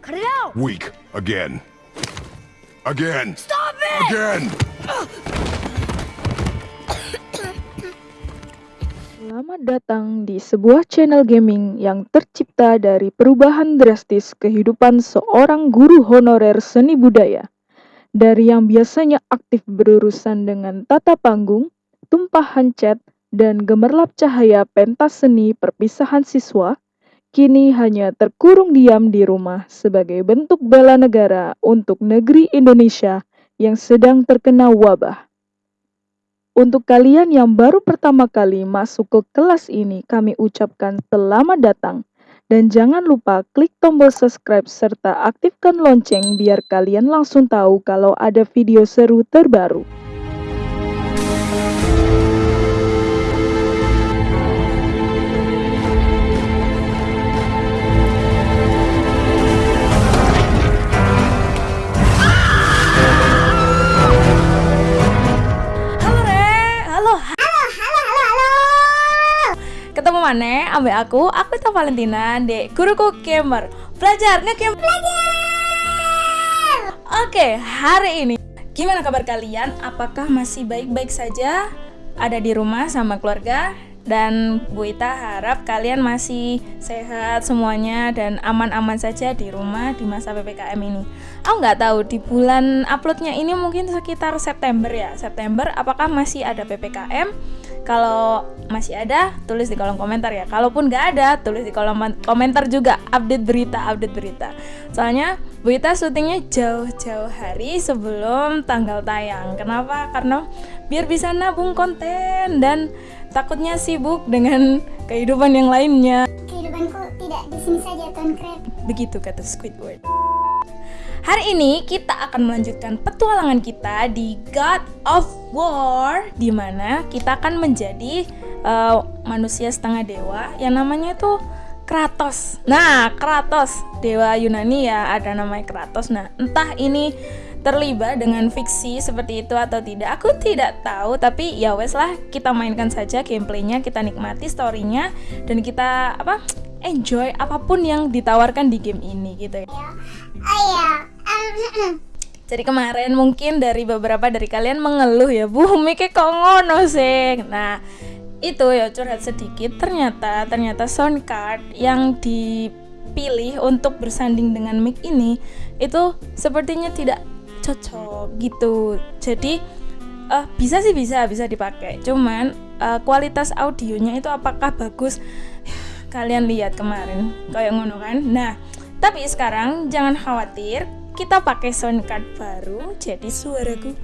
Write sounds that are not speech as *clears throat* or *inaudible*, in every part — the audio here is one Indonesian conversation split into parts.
Cut it out! Weak. Again. Again. Stop it! Again. Selamat datang di sebuah channel gaming yang tercipta dari perubahan drastis kehidupan seorang guru honorer seni budaya. Dari yang biasanya aktif berurusan dengan tata panggung, tumpahan cat, dan gemerlap cahaya pentas seni perpisahan siswa, kini hanya terkurung diam di rumah sebagai bentuk bela negara untuk negeri Indonesia yang sedang terkena wabah. Untuk kalian yang baru pertama kali masuk ke kelas ini, kami ucapkan selamat datang. Dan jangan lupa klik tombol subscribe serta aktifkan lonceng biar kalian langsung tahu kalau ada video seru terbaru. Mana? Ambil aku, aku itu Valentina, dek guruku gamer. Belajar, nge-game belajar. Oke, hari ini gimana kabar kalian? Apakah masih baik-baik saja? Ada di rumah sama keluarga? Dan Bu Ita harap kalian masih sehat semuanya dan aman-aman saja di rumah di masa PPKM ini. Aku nggak tahu di bulan uploadnya ini mungkin sekitar September ya. September apakah masih ada PPKM? Kalau masih ada, tulis di kolom komentar ya. Kalaupun nggak ada, tulis di kolom komentar juga update berita, update berita. Soalnya Bu Ita syutingnya jauh-jauh hari sebelum tanggal tayang. Kenapa? Karena biar bisa nabung konten dan takutnya sibuk dengan kehidupan yang lainnya. Kehidupanku tidak di sini saja, Tuan Crab. Begitu kata Squidward. Hari ini kita akan melanjutkan petualangan kita di God of War di mana kita akan menjadi eh, manusia setengah dewa yang namanya tuh Kratos. Nah, Kratos, dewa Yunani ya, ada namanya Kratos. Nah, entah ini terlibat dengan fiksi seperti itu atau tidak, aku tidak tahu. Tapi ya wes lah, kita mainkan saja gameplaynya, kita nikmati storynya dan kita apa enjoy apa pun yang ditawarkan di game ini gitu ya. *clears throat* Jadi kemarin mungkin dari beberapa dari kalian mengeluh ya, Bu, *laughs* mic kok ngono sih. Nah, itu ya curhat sedikit. Ternyata ternyata sound card yang dipilih untuk bersanding dengan mic ini itu sepertinya tidak cocok gitu. Jadi eh, bisa sih bisa bisa dipakai. Cuman eh, kualitas audionya itu apakah bagus? *sighs* Kalian lihat kemarin kayak ngono kan. Nah, tapi sekarang jangan khawatir, kita pakai sound card baru, jadi suaraku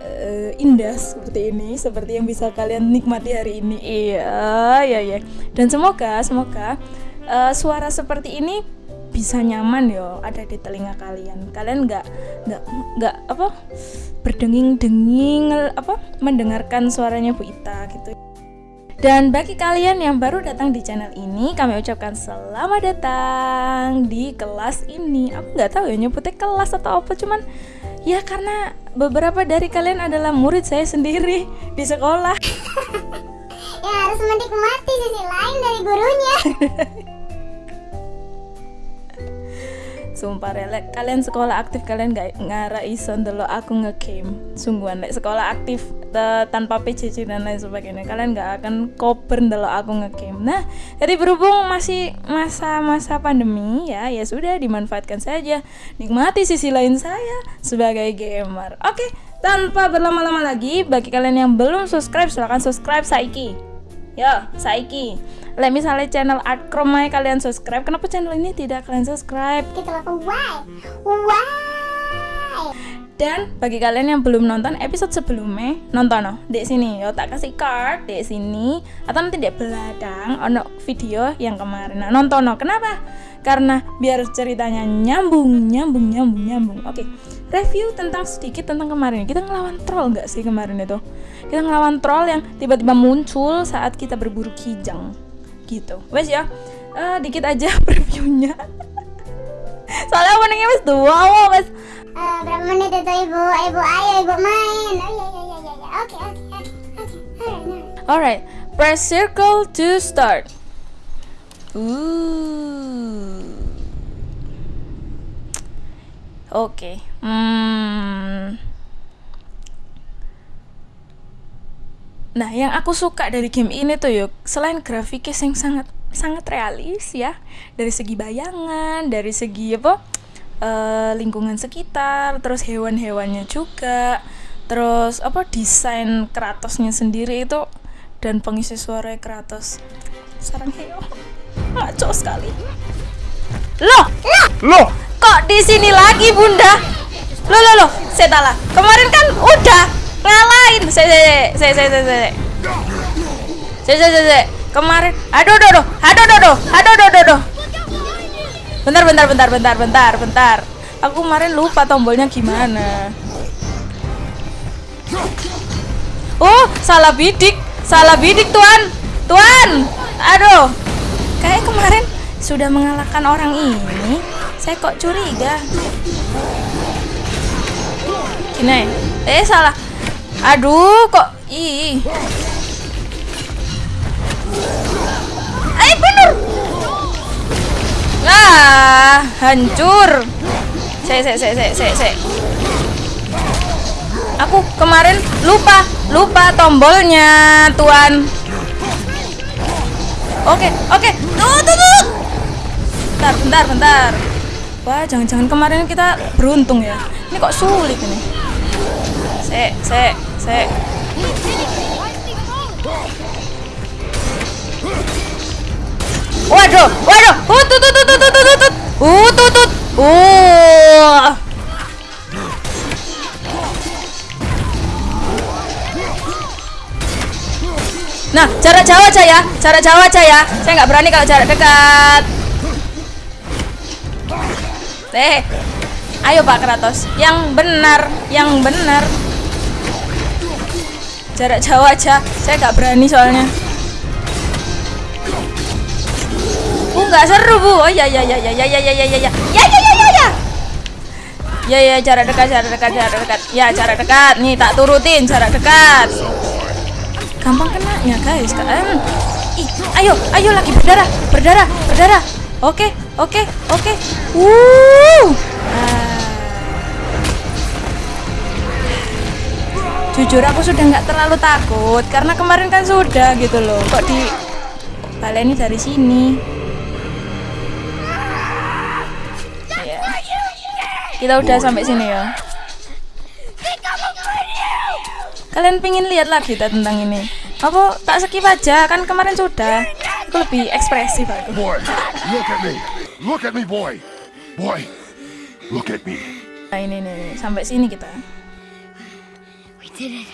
eh, indah seperti ini, seperti yang bisa kalian nikmati hari ini. Iya, iya, iya. Dan semoga, semoga eh, suara seperti ini bisa nyaman yo ada di telinga kalian. Kalian nggak nggak nggak apa berdenging-denging apa mendengarkan suaranya Bu Ita gitu. Dan bagi kalian yang baru datang di channel ini, kami ucapkan selamat datang di kelas ini. Aku nggak tahu ya nyebutnya kelas atau apa, cuman ya karena beberapa dari kalian adalah murid saya sendiri di sekolah. *laughs* ya harus menikmati sisi lain dari gurunya. *laughs* Sumpah relek, kalian sekolah aktif kalian gak ngara iso ndelok aku nge-game. Sungguhan lek sekolah aktif te- tanpa PJJ dan lain sebagainya, kalian gak akan koper ndelok aku nge-game. Nah, jadi berhubung masih masa-masa pandemi ya, ya sudah dimanfaatkan saja. Nikmati sisi lain saya sebagai gamer. Oke, tanpa berlama-lama lagi, bagi kalian yang belum subscribe silahkan subscribe saiki. Yo, saiki. Lek misalnya channel Art Chrome kalian subscribe, kenapa channel ini tidak kalian subscribe? Kita lakukan why? Why? Dan bagi kalian yang belum nonton episode sebelumnya, nonton no, di sini yo tak kasih card di sini atau nanti di belakang ono video yang kemarin. Nah, nonton no. Kenapa? Karena biar ceritanya nyambung, nyambung, nyambung, nyambung. Oke, review tentang sedikit tentang kemarin. Kita ngelawan troll nggak sih kemarin itu? Kita ngelawan troll yang tiba-tiba muncul saat kita berburu kijang, gitu. Wes ya, eh, dikit aja *laughs* previewnya. Soalnya openingnya wes dua, wow, wes Eh, berapa menit itu ibu? Ibu ayo ibu main. Oh iya iya iya. iya. Oke oke oke oke. Alright, press circle to start. Ooh. Oke. Hmm. Nah, yang aku suka dari game ini tuh yuk, selain grafiknya yang sangat sangat realis ya, dari segi bayangan, dari segi apa eh, lingkungan sekitar, terus hewan-hewannya juga, terus apa desain Kratosnya sendiri itu dan pengisi suara Kratos. Sarang heo. Ngaco sekali. Loh Loh! kok di sini lagi bunda? Lo lo lo saya salah. Kemarin kan udah ngalahin, Saya saya saya saya saya. Saya saya saya. Kemarin. Aduh aduh aduh. Aduh aduh aduh. Aduh aduh aduh. Bentar bentar bentar bentar bentar bentar. Aku kemarin lupa tombolnya gimana. Oh, salah bidik. Salah bidik, Tuan. Tuan. Aduh. Kayak kemarin sudah mengalahkan orang ini. Saya kok curiga. Gini. Eh, salah aduh kok ih. Eh bener. Ah hancur. Saya saya saya saya saya saya aku kemarin lupa lupa tombolnya tuan. Oke oke. Tuh tuh tuh bentar bentar bentar. Wah jangan-jangan kemarin kita beruntung ya. Ini kok sulit ini. Se se waduh waduh uh tut tut tut tut tut tut tut uh uh Nah, jarak jauh aja ya, jarak jauh aja ya. Saya nggak berani kalau jarak dekat. Eh, ayo Pak Kratos, yang benar, yang benar. Jarak jauh aja, saya nggak berani soalnya. Uh, nggak seru bu. Oh ya ya ya ya ya ya ya ya ya ya ya ya ya ya ya. Ya ya jarak dekat, jarak dekat, jarak dekat. Ya jarak dekat. Nih tak turutin jarak dekat gampang kenanya guys kan ih ayo ayo lagi berdarah berdarah berdarah oke oke oke uh jujur aku sudah nggak terlalu takut karena kemarin kan sudah gitu loh kok di baleni dari sini Iya. kita udah sampai sini ya kalian pingin lihat lagi tak tentang ini apa tak skip aja kan kemarin sudah aku lebih ekspresif aku Boy, look at me! Look at me, boy! Boy, look at me! nah ini nih, sampai sini kita It.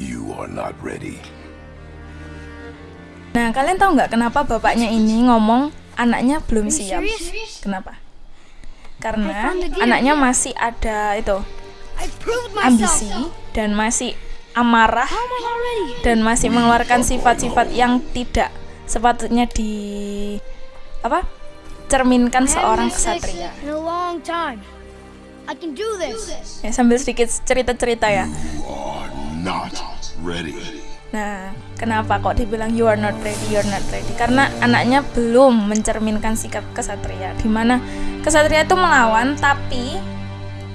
You are not ready. nah kalian tahu nggak kenapa bapaknya ini ngomong anaknya belum siap? kenapa? Karena anaknya masih ada itu ambisi dan masih amarah dan masih mengeluarkan sifat-sifat yang tidak sepatutnya di apa cerminkan seorang kesatria ya, sambil sedikit cerita-cerita ya. Nah, kenapa kok dibilang you are not ready, you are not ready? Karena anaknya belum mencerminkan sikap kesatria, di mana kesatria itu melawan, tapi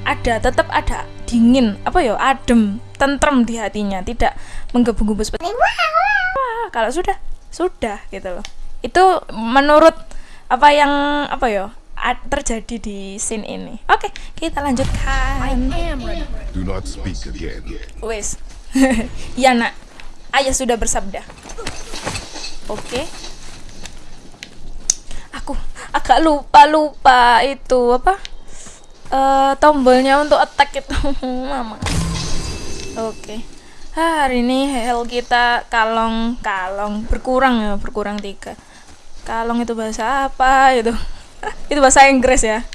ada tetap ada dingin, apa ya, adem, tentrem di hatinya, tidak menggebu-gebu seperti wah. Kalau sudah, sudah gitu loh. Itu menurut apa yang apa ya ad- terjadi di scene ini. Oke, kita lanjutkan. Do not speak again. Wes. *laughs* ya nak, ayah sudah bersabda. Oke. Aku agak lupa lupa itu apa? Eh tombolnya untuk attack itu, *laughs* mama. Oke. Ah, hari ini health kita kalong kalong berkurang ya berkurang tiga. Kalong itu bahasa apa itu? *laughs* itu bahasa Inggris ya.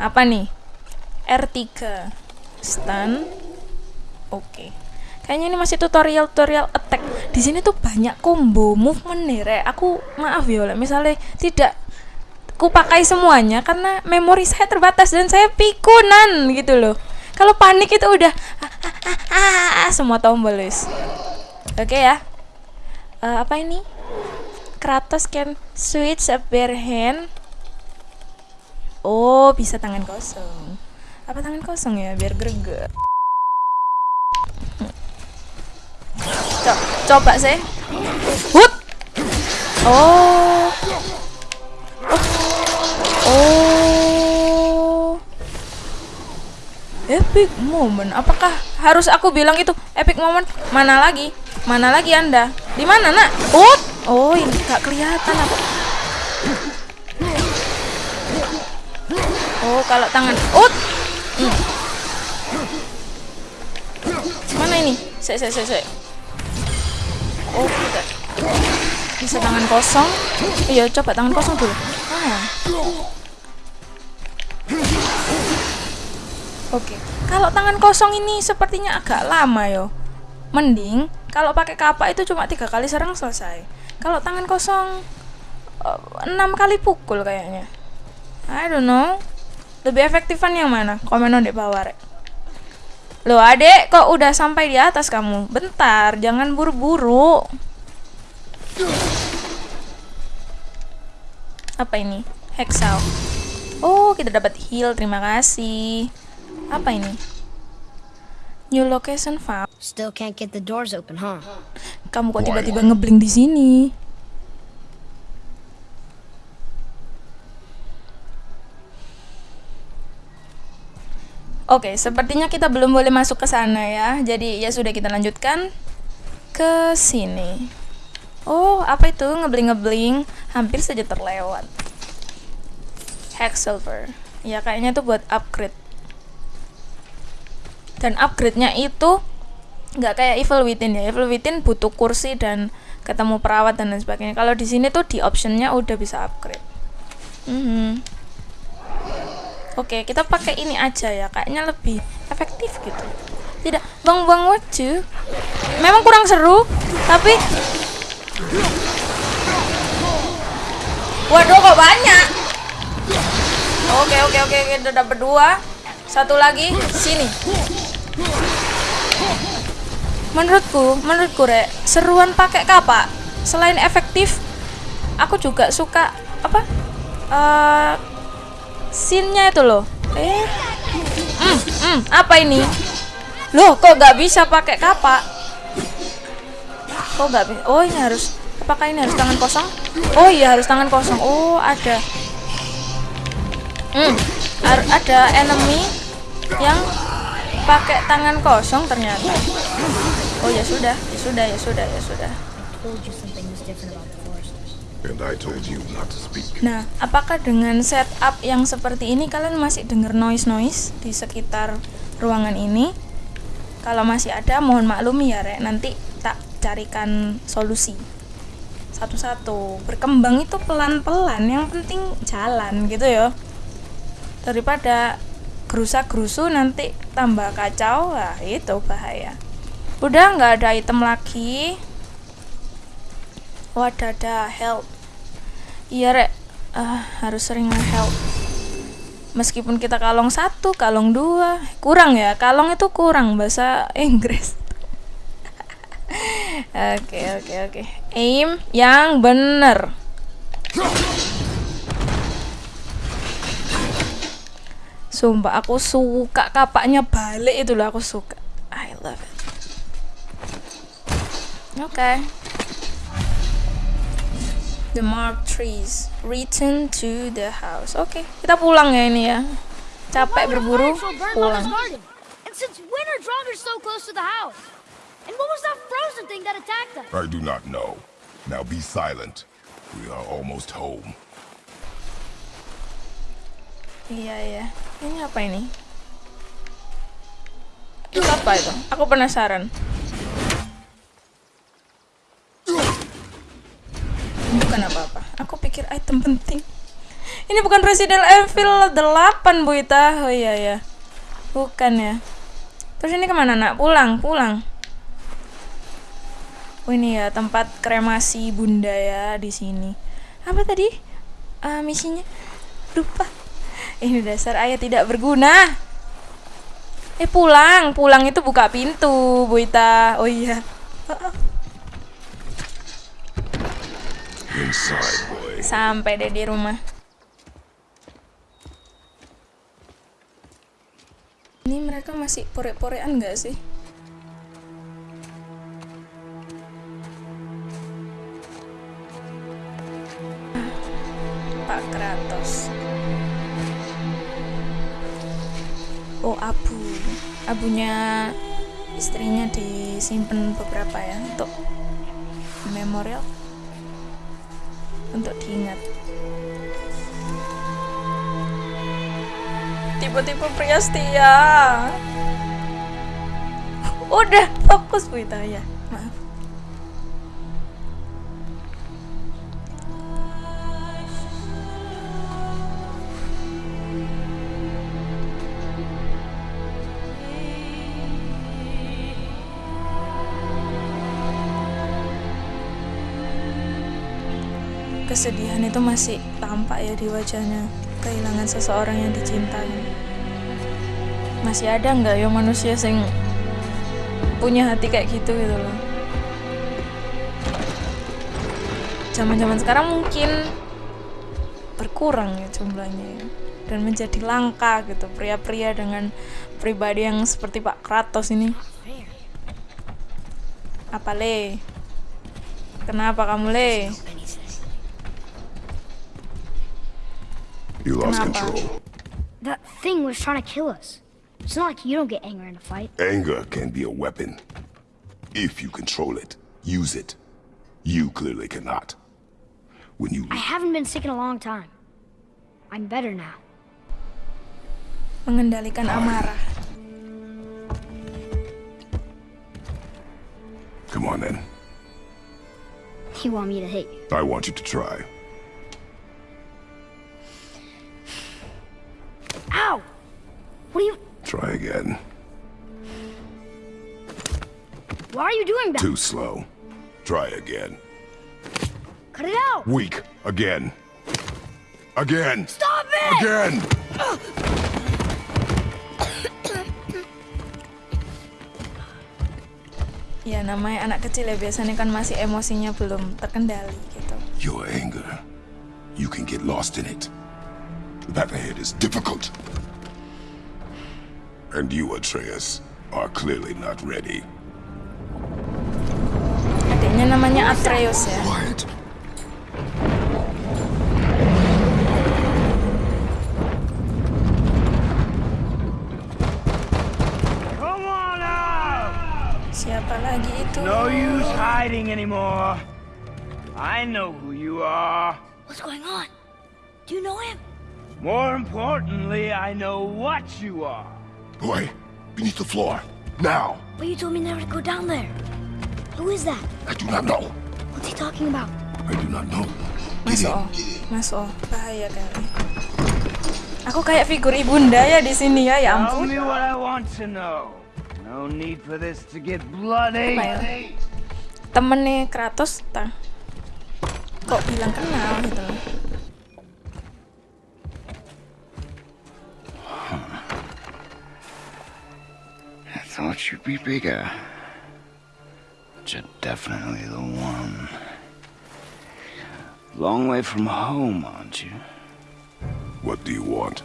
Apa nih? R3 stun oke kayaknya ini masih tutorial tutorial attack di sini tuh banyak combo movement nih Rek. aku maaf ya misalnya tidak ku pakai semuanya karena memori saya terbatas dan saya pikunan gitu loh kalau panik itu udah ah, ah, ah, ah, semua tombol oke ya Eh, apa ini? Kratos can switch a bare hand. Oh, bisa tangan kosong. Apa tangan kosong ya biar greget. Co coba sih. Hut. Oh. Oh. Epic moment. Apakah harus aku bilang itu epic moment? Mana lagi? Mana lagi Anda? Di mana, Nak? Hut. Oh, ini gak kelihatan apa. Oh, kalau tangan. Ut. Hmm. Mana ini? Sek, sek, sek, sek. Oh, tidak. Bisa tangan kosong. Iya, coba tangan kosong dulu. Ah. Oke, kalau tangan kosong ini sepertinya agak lama yo. Mending kalau pakai kapak itu cuma tiga kali serang selesai. Kalau tangan kosong eh, enam kali pukul kayaknya. I don't know. Lebih efektifan yang mana? Komen di bawah rek. Loh adek, kok udah sampai di atas kamu? Bentar, jangan buru-buru. Apa ini? Hexal. Oh, kita dapat heal. Terima kasih. Apa ini? New location found. Still can't get the doors open, huh? Kamu kok tiba-tiba ngebling di sini? Oke, sepertinya kita belum boleh masuk ke sana ya. Jadi ya sudah kita lanjutkan ke sini. Oh, apa itu ngebling-ngebling? Hampir saja terlewat. Hex silver. Ya kayaknya itu buat upgrade. Dan upgrade-nya itu nggak kayak Evil Within ya. Evil Within butuh kursi dan ketemu perawat dan lain sebagainya. Kalau di sini tuh di optionnya udah bisa upgrade. Mhm. Oke, kita pakai ini aja ya. Kayaknya lebih efektif gitu. Tidak buang-buang waktu. Memang kurang seru, tapi Waduh, kok banyak. Oke, oke, oke, kita dapat dua. Satu lagi, sini. Menurutku, menurutku rek, seruan pakai kapak selain efektif, aku juga suka apa? Eh scene-nya itu loh. Eh. Hmm, hmm, apa ini? Loh, kok nggak bisa pakai kapak? Kok nggak bisa? Oh, ini harus apakah ini harus tangan kosong? Oh iya, harus tangan kosong. Oh, ada. Hmm, ada enemy yang pakai tangan kosong ternyata. Oh ya sudah, ya sudah, ya sudah, ya sudah. Nah, apakah dengan setup yang seperti ini kalian masih dengar noise-noise di sekitar ruangan ini? Kalau masih ada, mohon maklumi ya, Rek. Nanti tak carikan solusi. Satu-satu. Berkembang itu pelan-pelan, yang penting jalan gitu ya. Daripada gerusa-gerusu nanti tambah kacau, wah itu bahaya. Udah nggak ada item lagi. Wadada, help. Iya rek, Ah, harus sering help. Meskipun kita kalong satu, kalong dua, kurang ya. Kalong itu kurang bahasa Inggris. *laughs* Oke oke oke. Aim yang bener. Sumpah aku suka kapaknya balik itu loh aku suka. I love it. Oke. The marked trees. Return to the house. Oke, kita pulang ya ini ya. Capek berburu, pulang. And since when are Draugrs so close to the house? And what was that frozen thing that attacked us? I do not know. Now be silent. We are almost home. Iya iya. Ini apa ini? Itu apa itu? Aku penasaran. Bukan apa-apa. Aku pikir item penting. Ini bukan Resident Evil 8, Bu Ita. Oh iya ya. Bukan ya. Terus ini ke mana nak? Pulang, pulang. Oh ini ya tempat kremasi bunda ya di sini. Apa tadi? Ah, misinya? Lupa. Ini dasar ayah tidak berguna. Eh pulang, pulang itu buka pintu, Bu Ita. Oh iya. Sampai deh di rumah. Ini mereka masih pore-porean nggak sih? Abunya istrinya disimpan beberapa ya untuk memorial, untuk diingat. Tipe-tipe pria setia. Udah fokus Bu ya. Maaf. Kesedihan itu masih tampak ya di wajahnya kehilangan seseorang yang dicintai. Masih ada nggak ya manusia yang punya hati kayak gitu gitu loh. Zaman-zaman sekarang mungkin berkurang ya jumlahnya ya. dan menjadi langka gitu pria-pria dengan pribadi yang seperti Pak Kratos ini. Apa le? Kenapa kamu le? You lost Kenapa? control. That thing was trying to kill us. It's not like you don't get anger in a fight. Anger can be a weapon. If you control it, use it. You clearly cannot. When you I haven't been sick in a long time. I'm better now. Mengendalikan amarah. come on then, You want me to hit you? I want you to try. Ow! What are you... Try again. Why are you doing that? Too slow. Try again. Cut it out! Weak. Again. Again. Stop it! Again. Ya namanya anak kecil ya biasanya kan masih emosinya belum terkendali gitu. Your anger. You can get lost in it. That ahead is difficult. And you, Atreus, are clearly not ready. Adiknya namanya Atreus ya. Quiet. Come on out! Siapa lagi itu? No use hiding anymore. I know who you are. What's going on? Do you know him? More importantly, I know what you are. Boy, beneath the floor. Now. But you told me never to go down there. Who is that? I do not know. What's he talking about? I do not know. In. oh. masuk, oh. bahaya kali. Aku kayak figur ibunda ya di sini ya, ya Tell ampun. me what I want to know. No need for this to get bloody. Ya? Temennya Kratos, ta? Kok bilang kenal gitu loh. Thought you'd be bigger. But you're definitely the one. Long way from home, aren't you? What do you want?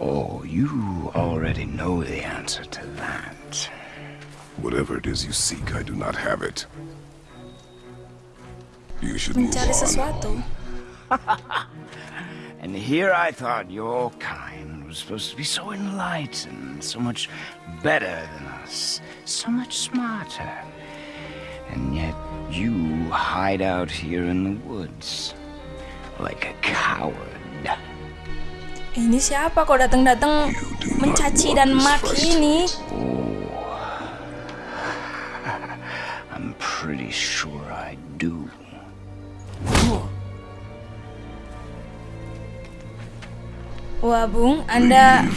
Oh, you already know the answer to that. Whatever it is you seek, I do not have it. You should move Mencari on. sesuatu. *laughs* And here I thought your kind was supposed to be so enlightened, so much better than us, so much smarter. And yet you hide out here in the woods like a coward. Ini siapa kok datang-datang mencaci dan maki ini? *laughs* I'm pretty sure I do. Wah, Bung, Anda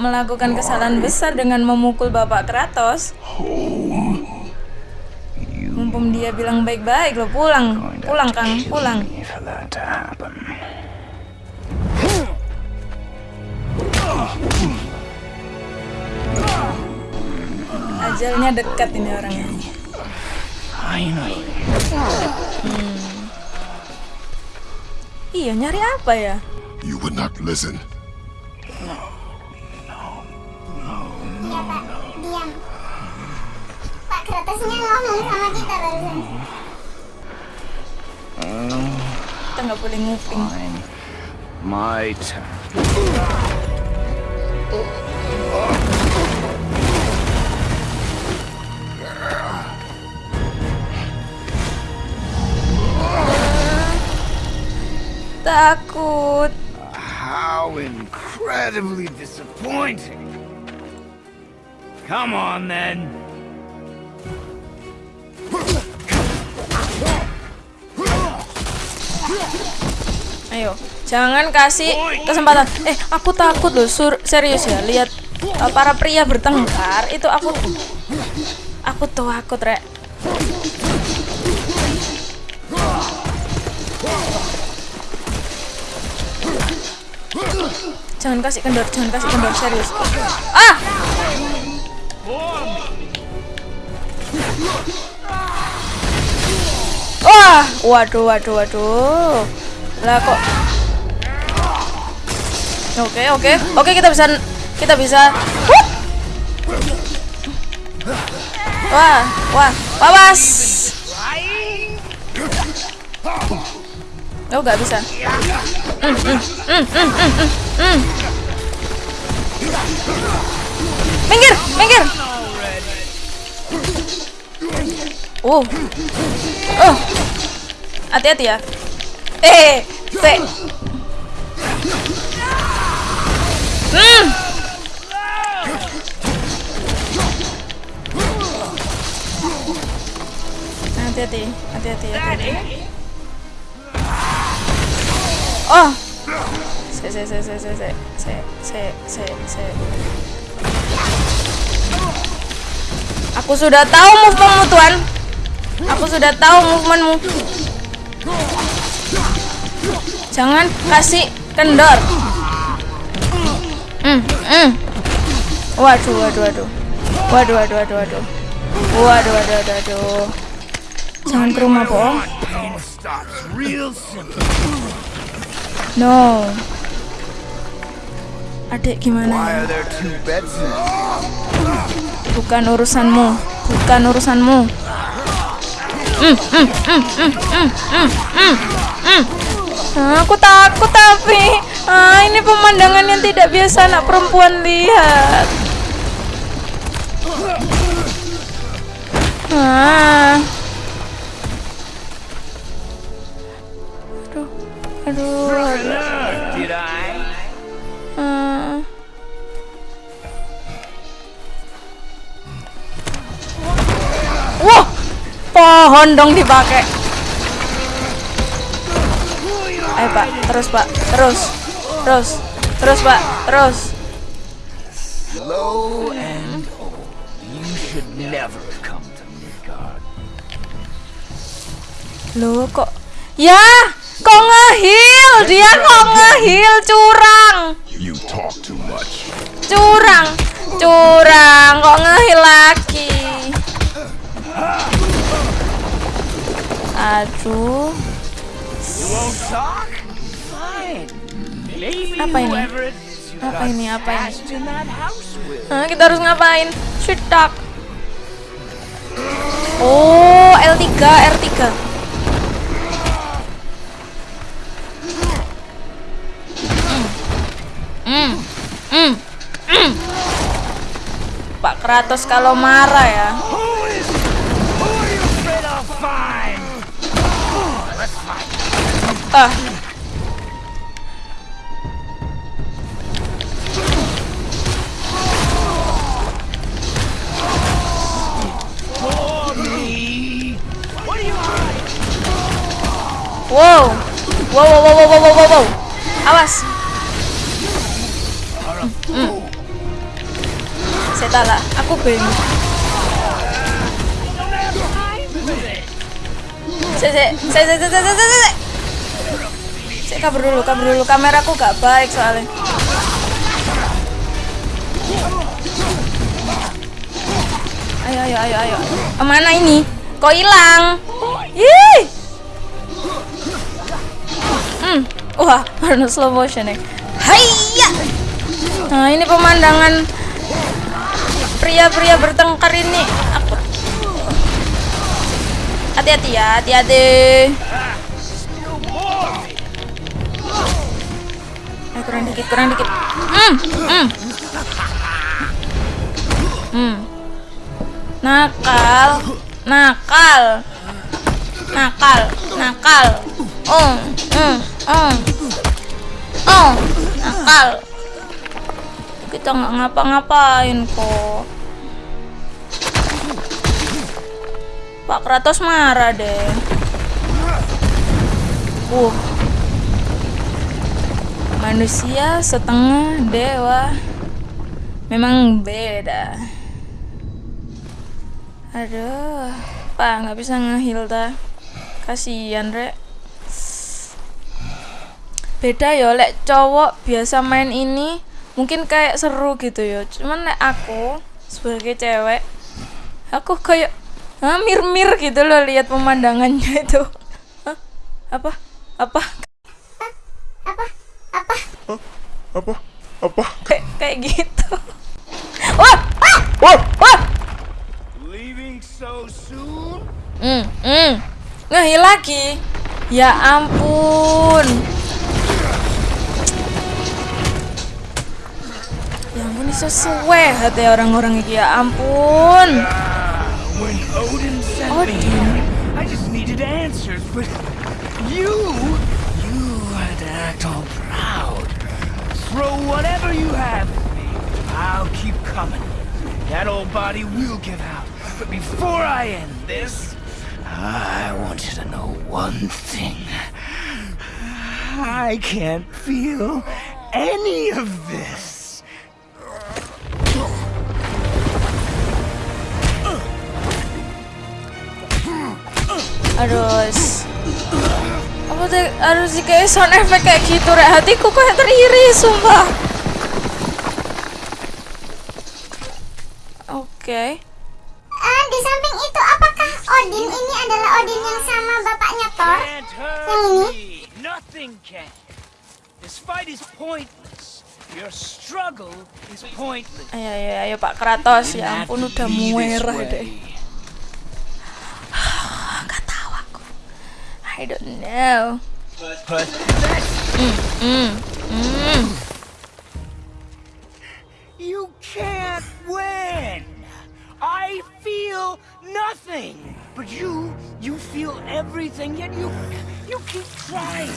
melakukan kesalahan besar dengan memukul Bapak Kratos. Mumpung dia bilang baik-baik lo pulang, pulang Kang, pulang. Ajalnya dekat ini orangnya. Finally. Iya, nyari apa ya? You would not listen. Pak Kratosnya ngomong sama kita barusan. Kita nggak boleh nguping. Fine. My turn. Takut. How incredibly disappointing. Come on then. Ayo, jangan kasih kesempatan. Eh, aku takut loh, sur serius ya. Lihat uh, para pria bertengkar itu aku aku tuh takut, Rek. Jangan kasih kendor, jangan kasih kendor serius. Ah! Wah, waduh, waduh, waduh. Lah kok Oke, oke. Oke, kita bisa kita bisa! Wah, wah, awas. Oh, nggak bisa. Mm, mm, mm. Minggir, minggir. Oh. Oh. Hati-hati ya. Eh, se. Hmm. Hati-hati, hati-hati, hati-hati. Oh. Se, se, se, se, se, se, se, se, se, se. Aku sudah tahu movementmu, Tuan. Aku sudah tahu movementmu. Jangan kasih kendor. Hmm, hmm. Waduh, waduh, waduh. Waduh, waduh, waduh, waduh. Waduh, waduh, waduh, waduh. Jangan ke rumah, bohong. No. Adik gimana? Bukan urusanmu. Bukan urusanmu. Aku takut tapi ah, ini pemandangan yang tidak biasa anak perempuan lihat. Ah. Aduh, aduh? Ah. Wah, pohon dong dipakai. Ayo pak, terus pak, terus, terus, terus pak, terus. Low and old. You should never have come to Midgard. Loh kok, ya, kok ngehil? Dia kok ngehil curang, You talk too much. curang, curang, kok ngehil Aduh. Apa ini? Apa ini? Apa ini? Hah, kita harus ngapain? Shootak. Oh, L3, R3. Mm. Mm. Mm. Pak Kratos kalau marah ya. Ah. Wow. Wow, wow, wow, wow, wow, wow, wow. Awas. Hmm. Saya tahu aku saya, saya, saya, saya, saya, saya, saya. Saya kabur dulu, kabur dulu. Kameraku gak baik soalnya. Ayo, ayo, ayo, ayo. Ke mana ini? Kok hilang? Ih. Hmm. Wah, karena slow motion ya. Hayya. Nah, ini pemandangan pria-pria bertengkar ini. Hati-hati ya, hati-hati. Kurang dikit, kurang dikit. Hmm, hmm. Hmm. Nakal, nakal, nakal, nakal. Oh, hmm, oh, oh, nakal. Kita nggak ngapa-ngapain kok. Pak Kratos marah deh. Uh. Manusia setengah dewa. Memang beda. Aduh, Pak nggak bisa ngehil ta. Kasihan rek. Beda ya, lek cowok biasa main ini mungkin kayak seru gitu ya. Cuman lek aku sebagai cewek, aku kayak ah, mir-mir gitu loh lihat pemandangannya itu. Hah? Apa? Apa? Apa? Apa? Apa? Kayak kayak gitu. Wah! Wah! Wah! Wah! Leaving so soon? Hmm, hmm. Ngehil lagi. Ya ampun. Ya ampun ini sesuai hati orang-orang iki ya ampun. When Odin sent me here, I just needed answers, but you, you had to act all proud. Throw whatever you have at me. I'll keep coming. That old body will give out. But before I end this, I want you to know one thing. I can't feel any of this. Harus apa tuh harus kayak sound effect kayak gitu rek hatiku kayak teriris sumpah oke Ah, di samping itu apakah Odin ini adalah Odin yang sama bapaknya Thor? Yang ini? me. Nothing can. This fight is pointless. Your struggle is pointless. ayo ayo ayo Pak Kratos ya ampun udah muerah deh I don't know But hmm hmm you can't win. I feel nothing. But you, you feel everything, yet you, you keep trying.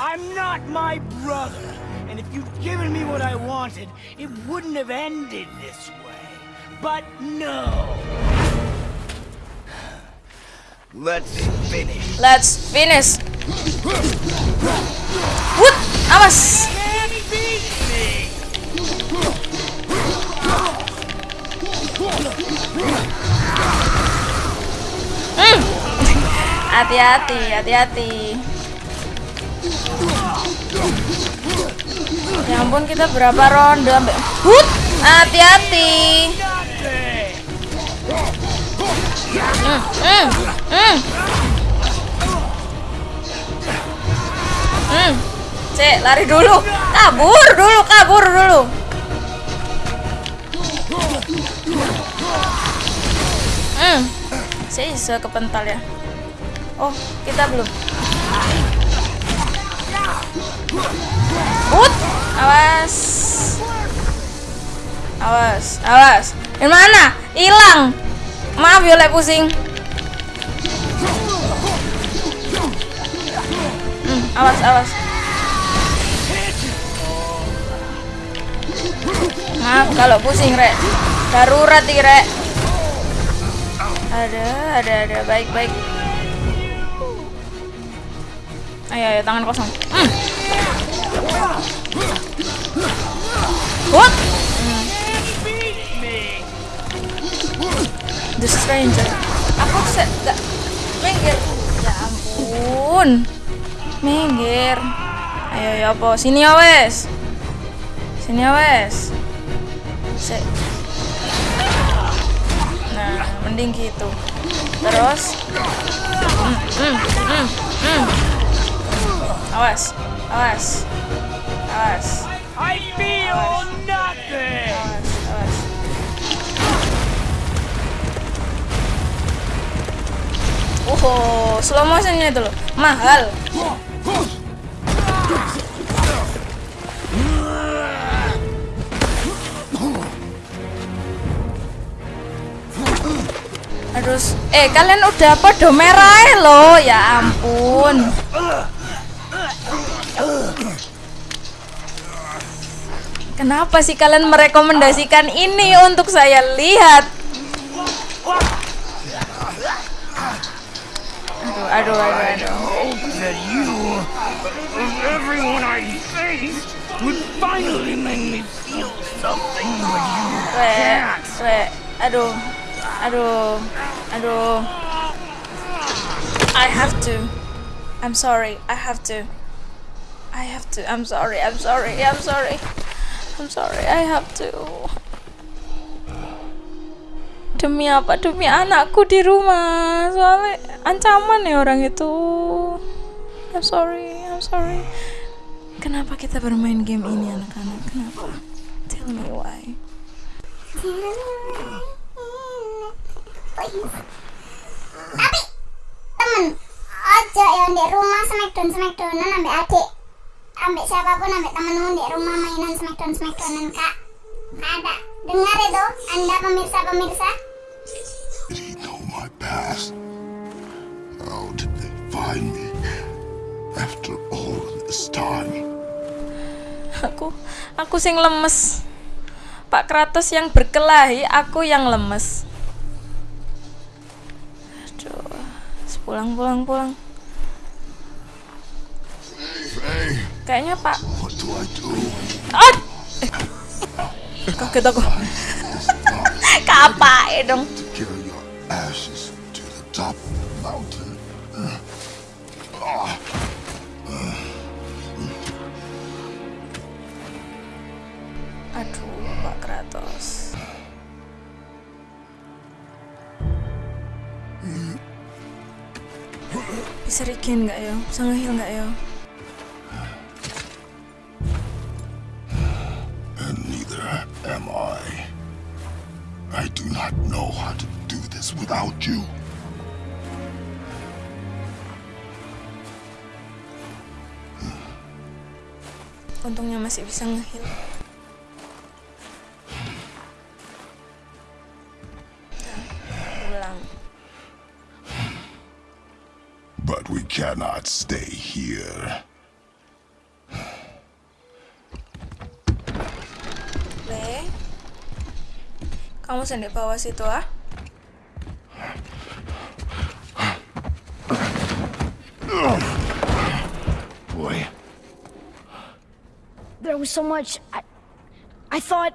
I'm not my brother. And if you'd given me what I wanted, it wouldn't have ended this way. But no. Let's finish. let's finish Wood awas. Hmm. hati-hati hati-hati ya ampun kita berapa ronde ambek Hut! hati-hati Hmm. Cek, lari dulu. Kabur dulu, kabur dulu. Hmm. Saya bisa kepental ya. Oh, kita belum. Ut, awas. Awas, awas. Di mana? Hilang. Maaf ya, pusing. Hmm, awas, awas. Maaf kalau pusing, Rek. Darurat nih, Rek. Ada, ada, ada. Baik, baik. Ayo, ayo, tangan kosong. Hmm. Ampun. Minggir. Ayo, ayo, apa? Sini ya, wes. Sini ya, wes. Se Nah, mending gitu. Terus. Hmm, hmm, hmm. Awas. Awas. Awas. I feel Oh, slow motionnya itu loh. Mahal. Aduh, s- eh kalian udah podo merah lo, ya ampun. Kenapa sih kalian merekomendasikan ini untuk saya lihat? Aduh, aduh, aduh, aduh. Hope that you, of everyone I faced, would finally make me feel something, but you Re, can't. re, aduh, aduh, aduh. I have to. I'm sorry. I have to. I have to. I'm sorry. I'm sorry. I'm sorry. I'm sorry. I have to. Demi apa? Demi anakku di rumah. Soalnya ancaman ya orang itu. I'm sorry. I'm sorry. Kenapa kita bermain game ini anak-anak? Kenapa? Tell me why. Tapi temen aja yang di rumah smackdown smackdownan ambek adik ambek siapa pun ambek temenmu di rumah mainan smackdown smackdownan kak ada dengar itu anda pemirsa pemirsa past? How did they find me after all this time? aku aku sing lemes Pak Kratos yang berkelahi aku yang lemes aduh pulang pulang pulang kayaknya Pak what do I do? ah! eh. kaget aku *laughs* apa dong top of the mountain. Ah, aduh Pak Kratos bisa regen nggak ya bisa ngehil nggak ya and neither am I. I do not know how to do this without you. Untungnya masih bisa ngehil Nah, But we cannot stay here. Le kamu sendiri bawah situ ah so much. I, I thought.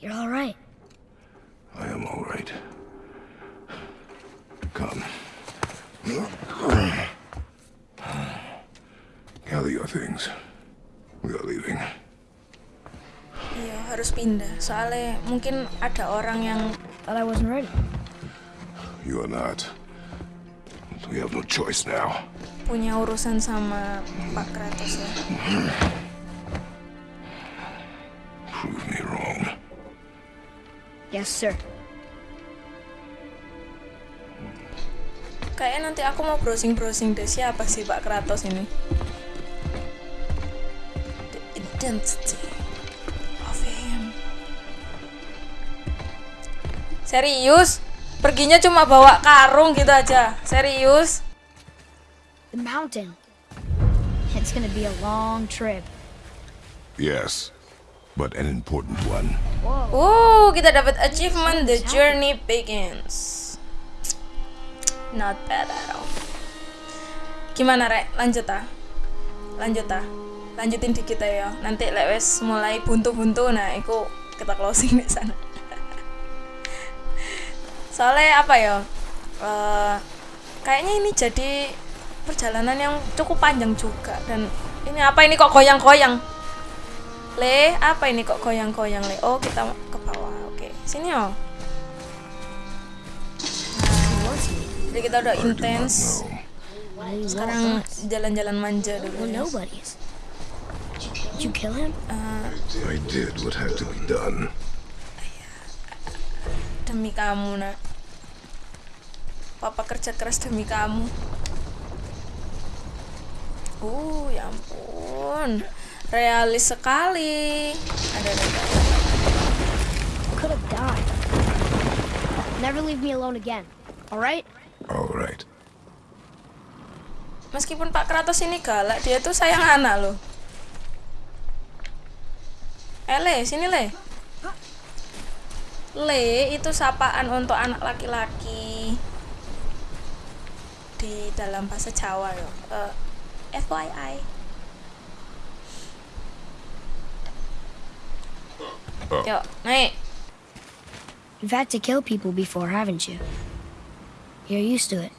You're all right. I am all right. Come. Gather your things. We are leaving. iya harus pindah soalnya mungkin ada orang yang Thought I wasn't ready. You are not. We have no choice now. Punya urusan sama Pak Kratos ya? Prove me wrong. Yes, sir. kayaknya nanti aku mau browsing-browsing deh siapa sih Pak Kratos ini? The identity of him. Serius? Perginya cuma bawa karung gitu aja. Serius mountain. It's gonna be a long trip. Yes, but an important one. Uh, kita dapat achievement The Journey Begins. Not bad at all. Gimana, Rek? Lanjut ah. Lanjut ah. Lanjutin dikit ya. Nanti lewes mulai buntu-buntu nah iku kita closing di sana. *laughs* Soalnya apa ya? Eh, kayaknya ini jadi perjalanan yang cukup panjang juga dan ini apa ini kok goyang-goyang? Le, apa ini kok goyang-goyang Le? Oh, kita ke bawah. Oke, sini oh. Nah, jadi kita udah intens. Sekarang jalan-jalan manja dulu. We're ya. nobodies. Did you kill him? I did what had to be done. Demi kamu, nak. Papa kerja keras demi kamu. Uh, ya ampun. Realis sekali. Ada ada. Could have died. Never leave me alone again. All right? All right. Meskipun Pak Kratos ini galak, dia tuh sayang anak loh. Eh, Le, sini Le. Le, itu sapaan untuk anak laki-laki di dalam bahasa Jawa yo. Eh, FYI. Oh. Yuk, naik. You've had to kill people before, haven't you? You're used to it.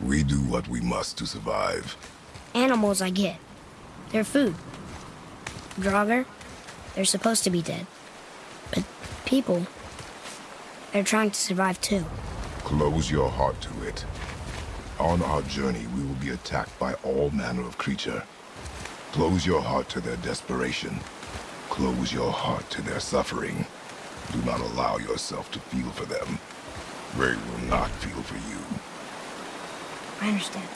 We do what we must to survive. Animals, I get. They're food. Draugr, they're supposed to be dead. But people, they're trying to survive too. Close your heart to it. On our journey, we will be attacked by all manner of creature. Close your heart to their desperation. Close your heart to their suffering. Do not allow yourself to feel for them. They will not feel for you. I understand.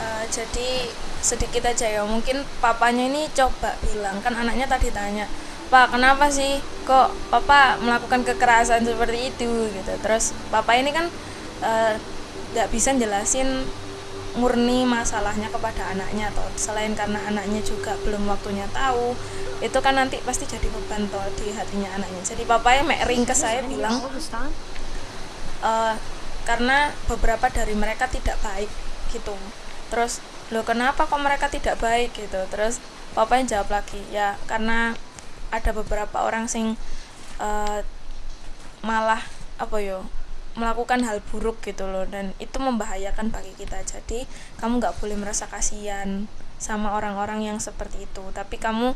Eh, jadi sedikit aja ya mungkin papanya ini coba bilang kan anaknya tadi tanya pak kenapa sih kok papa melakukan kekerasan seperti itu gitu? Terus papa ini kan eh, nggak bisa jelasin murni masalahnya kepada anaknya atau selain karena anaknya juga belum waktunya tahu itu kan nanti pasti jadi beban toh di hatinya anaknya. Jadi papa yang mek ring ke saya bilang eh, karena beberapa dari mereka tidak baik gitu. Terus lo kenapa kok mereka tidak baik? gitu. Terus papanya jawab lagi ya karena ada beberapa orang sing eh, malah apa yo melakukan hal buruk gitu loh. Dan itu membahayakan bagi kita. Jadi kamu nggak boleh merasa kasihan sama orang-orang yang seperti itu. Tapi kamu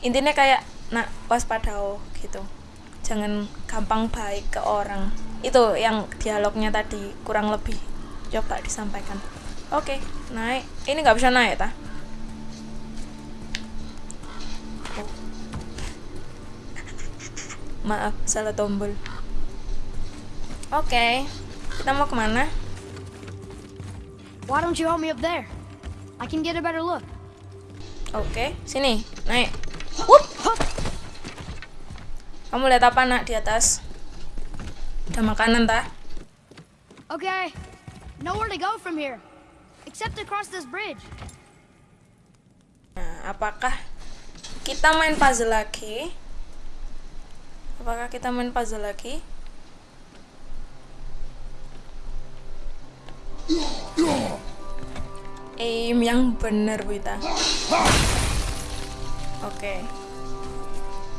intinya kayak nak waspada gitu. Jangan gampang baik ke orang. Itu yang dialognya tadi kurang lebih. Coba disampaikan. Oke naik. Ini nggak bisa naik ta maaf salah tombol oke kita mau ke mana Why don't you help me up there? I can get a better look. oke sini naik Wup. kamu lihat apa nak di atas ada makanan ta Okay, nowhere to go from here, except across this bridge. Nah, apakah kita main puzzle lagi? Apakah kita main puzzle lagi? Aim yang bener, Wita. Oke.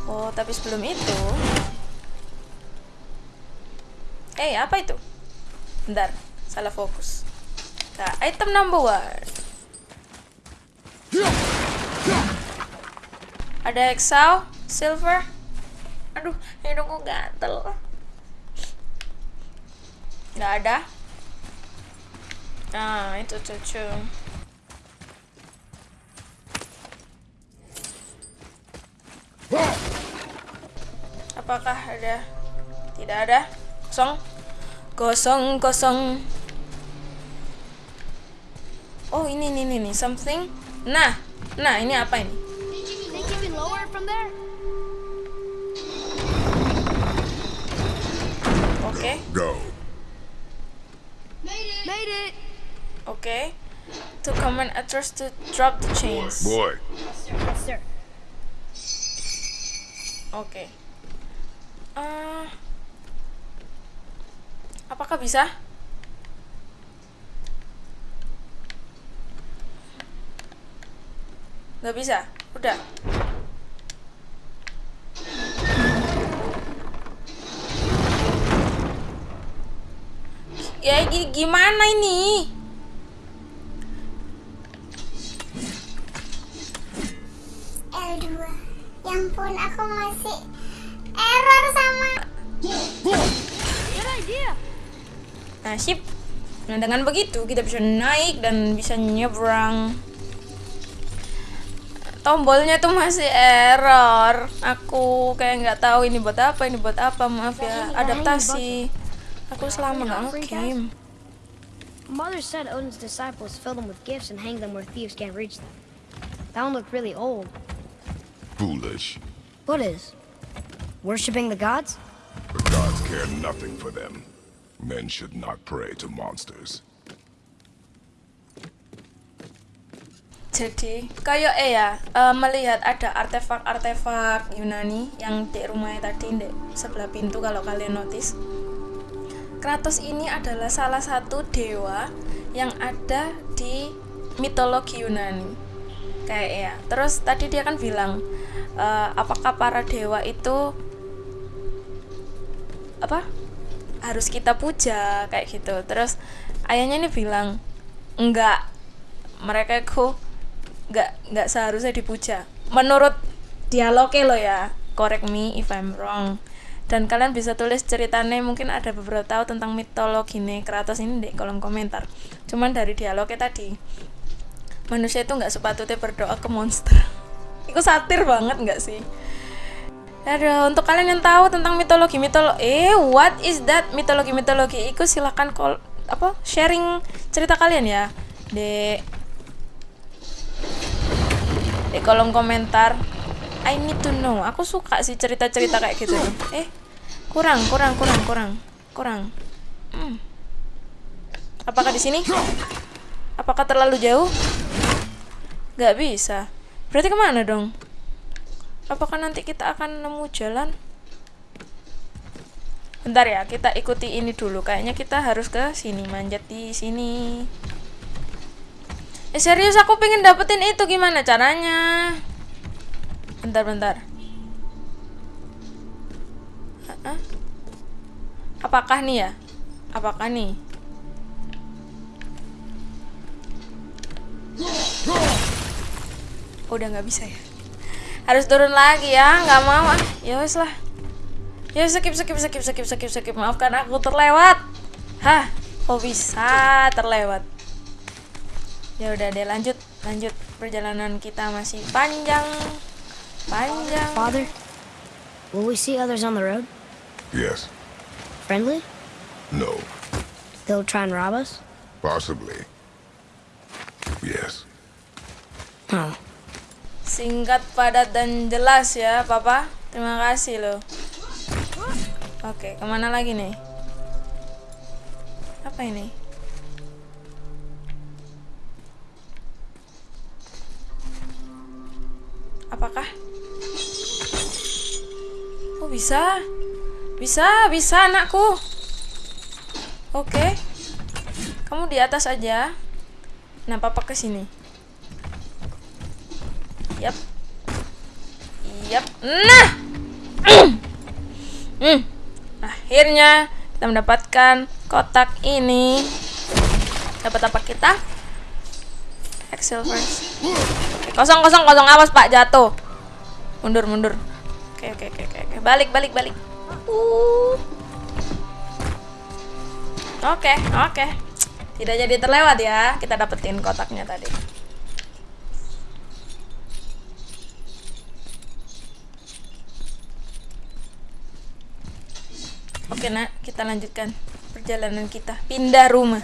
Oh, tapi sebelum itu... Eh, apa itu? Bentar, salah fokus. Nah, item number one. Ada Exau, Silver. Aduh, hidungku gatel. Nggak ada. Nah, itu cucu. Apakah ada? Tidak ada. Kosong. Kosong, kosong. Oh, ini, ini, ini. Something. Nah, nah, ini apa ini? Oke. Go. Made it. Oke. To command actors to drop the chains. Boy, Yes, sir. Oke. Eh, apakah bisa? Nggak bisa. Udah. Ya gi- gimana ini? L2 Ya ampun aku masih error sama idea. Nah, sip. Nah dengan begitu kita bisa naik dan bisa nyebrang. Tombolnya tuh masih error. Aku kayak nggak tahu ini buat apa, ini buat apa. Maaf ya, adaptasi. Aku selama nggak ngegame. Mother said Odin's disciples fill them with gifts and hang them where thieves can't reach them. That one looked really old. Foolish. What is? Worshipping the gods? The gods care nothing for them. Men should not pray to monsters. Jadi kayak eh ya eh, melihat ada artefak-artefak Yunani yang di rumahnya tadi di sebelah pintu kalau kalian notice. Kratos ini adalah salah satu dewa yang ada di mitologi Yunani. Kayak ya. Terus tadi dia kan bilang eh, apakah para dewa itu apa harus kita puja kayak gitu. Terus ayahnya ini bilang enggak mereka itu nggak nggak seharusnya dipuja menurut dialognya lo ya correct me if I'm wrong dan kalian bisa tulis ceritanya mungkin ada beberapa tahu tentang mitologi nih Kratos ini di kolom komentar. Cuman dari dialognya tadi manusia itu nggak sepatutnya berdoa ke monster. *laughs* Itu satir banget nggak sih? Aduh, untuk kalian yang tahu tentang mitologi mitologi eh what is that mitologi mitologi? Itu silakan kol apa sharing cerita kalian ya di di kolom komentar I need to know. Aku suka sih cerita-cerita kayak gitu eh kurang kurang kurang kurang kurang. Hmm. apakah di sini? Apakah terlalu jauh? Nggak bisa. Berarti ke mana dong? Apakah nanti kita akan nemu jalan? Bentar ya kita ikuti ini dulu. Kayaknya kita harus ke sini manjat di sini. Eh serius aku pengen dapetin itu. Gimana caranya? Bentar bentar. Apakah nih ya? Apakah nih? Oh, udah nggak bisa ya? Harus turun lagi ya? Nggak mau ah. Ya wes lah. Ya skip skip skip skip skip skip. Maafkan aku terlewat. Hah? Kok bisa terlewat? ya udah deh lanjut lanjut perjalanan kita masih panjang panjang Father, will we see others on the road? Yes. Friendly? No. They'll try and rob us? Possibly. Yes. Oh. singkat padat dan jelas ya papa terima kasih loh oke ke mana lagi nih apa ini apakah bisa? Bisa bisa anakku. Oke. Kamu di atas aja. Nah papa ke sini. Yap. Yap. Nah! *clears throat* Hmm. akhirnya kita mendapatkan kotak ini. Dapat apa kita? Excel first kosong kosong kosong. Awas pak. Jatuh. Mundur mundur oke oke oke oke balik balik balik Uh. oke oke tidak jadi terlewat ya kita dapetin kotaknya tadi Oke nak, kita lanjutkan perjalanan kita. Pindah rumah.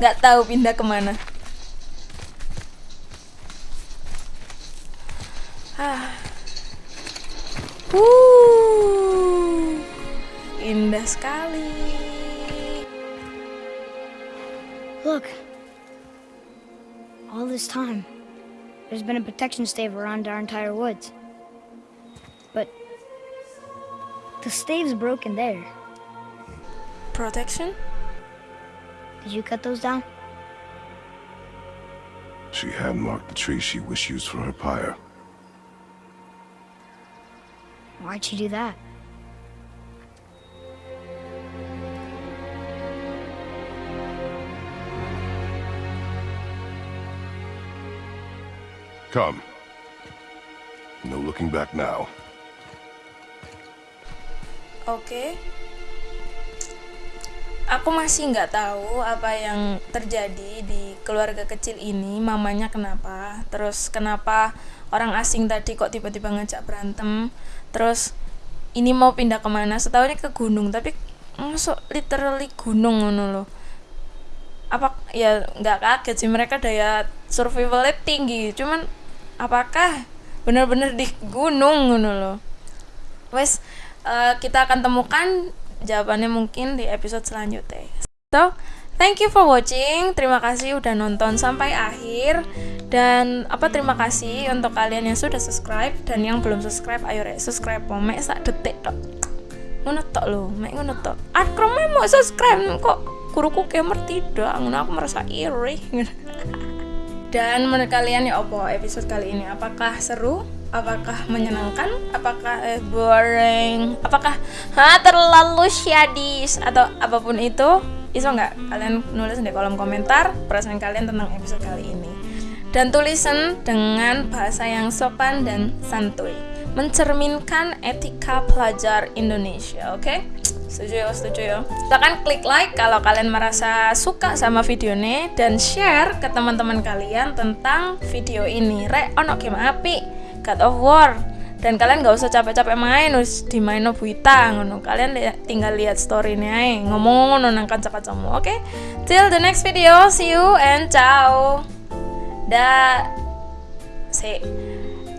Nggak tahu pindah ke mana. Ah. Uh. Indah sekali. Look. All this time, there's been a protection stave around our entire woods. But the stave's broken there. Protection? Did you cut those down? She had marked the tree she wished used for her pyre. Why'd she do that? Come. No looking back now. Oke. aku masih nggak tahu apa yang terjadi di keluarga kecil ini mamanya kenapa terus kenapa orang asing tadi kok tiba-tiba ngajak berantem terus ini mau pindah ke mana? Setahu ini ke gunung tapi masuk literally gunung ngono loh apa ya nggak kaget sih mereka daya survivalnya tinggi. Cuman apakah benar-benar di gunung ngono loh wes uh, kita akan temukan jawabannya mungkin di episode selanjutnya. So thank you for watching. Terima kasih udah nonton sampai akhir. Dan apa terima kasih untuk kalian yang sudah subscribe. Dan yang belum subscribe ayo rek subscribe. Mek sak detik tok. Ngono tok lo mek ngono tok. Akrom mau subscribe? Kok guruku gamer tidak? Ngono aku merasa iri. *laughs* Dan menurut kalian ya opo episode kali ini? Apakah seru? Apakah menyenangkan? Apakah eh, boring? Apakah ha terlalu syadis? Atau apa pun itu iso nggak kalian nulis di kolom komentar perasaan kalian tentang episode kali ini? Dan tulisan dengan bahasa yang sopan dan santuy. Mencerminkan etika pelajar Indonesia oke? Okay? setuju ya setuju ya? Silahkan klik like kalau kalian merasa suka sama video ini dan share ke teman-teman kalian tentang video ini. Re ono game api. God of War dan kalian gak usah capek-capek main us di main buita ngono. Kalian li tinggal lihat story ini aja ngomong ngono nang kanca-kancamu oke? Okay? till the next video see you and ciao. Da si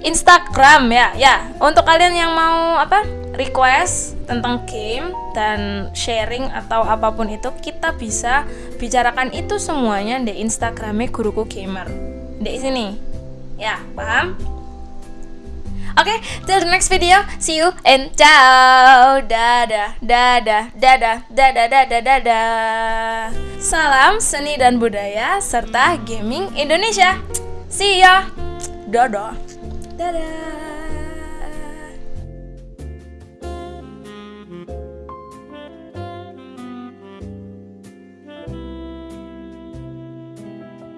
Instagram ya ya. Untuk kalian yang mau apa request tentang game dan sharing atau apa pun itu kita bisa bicarakan itu semuanya di Instagramnya guruku gamer. Di sini. Ya paham Oke, okay, till the next video. See you and ciao. Dadah, dadah, dadah, dadah, dadah, dadah. Salam seni dan budaya serta gaming Indonesia. See ya. Dadah. Dadah.